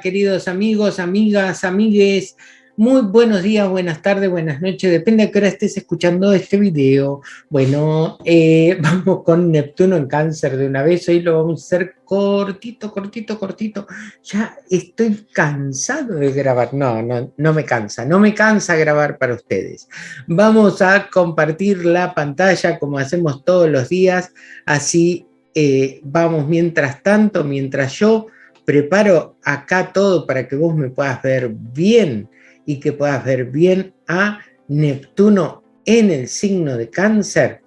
queridos amigos, amigas, amigues. Muy buenos días, buenas tardes, buenas noches, depende de qué hora estés escuchando este video. Bueno, eh, vamos con Neptuno en cáncer de una vez, hoy lo vamos a hacer cortito, cortito, cortito. Ya estoy cansado de grabar, no, no, no me cansa, no me cansa grabar para ustedes. Vamos a compartir la pantalla como hacemos todos los días, así eh, vamos mientras tanto, mientras yo preparo acá todo para que vos me puedas ver bien y que puedas ver bien a Neptuno en el signo de cáncer,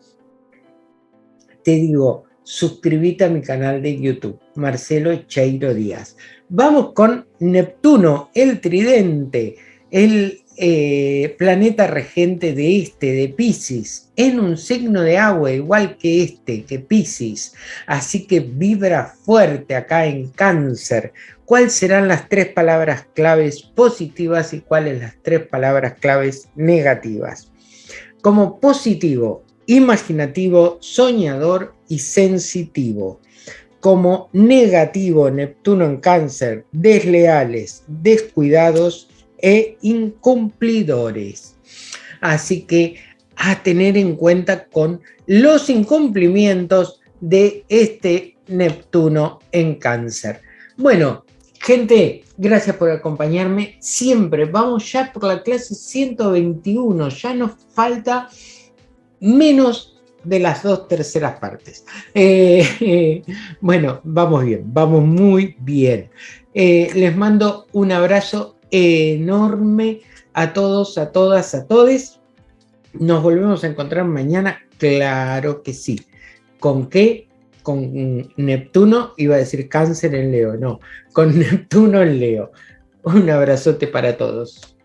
te digo, suscríbete a mi canal de YouTube, Marcelo Cheiro Díaz. Vamos con Neptuno, el tridente, el eh, planeta regente de este, de Pisces, en un signo de agua igual que este, que Pisces, así que vibra fuerte acá en cáncer. ¿Cuáles serán las tres palabras claves positivas y cuáles las tres palabras claves negativas? Como positivo, imaginativo, soñador y sensitivo. Como negativo, Neptuno en cáncer, desleales, descuidados e incumplidores. Así que a tener en cuenta con los incumplimientos de este Neptuno en cáncer. Bueno, gente, gracias por acompañarme siempre. Vamos ya por la clase 121, ya nos falta menos de las dos terceras partes. Eh, bueno, vamos bien, vamos muy bien. Eh, les mando un abrazo enorme a todos, a todas, a todes. Nos volvemos a encontrar mañana, claro que sí. ¿Con qué? Con Neptuno, iba a decir cáncer en Leo, no, con Neptuno en Leo. Un abrazote para todos.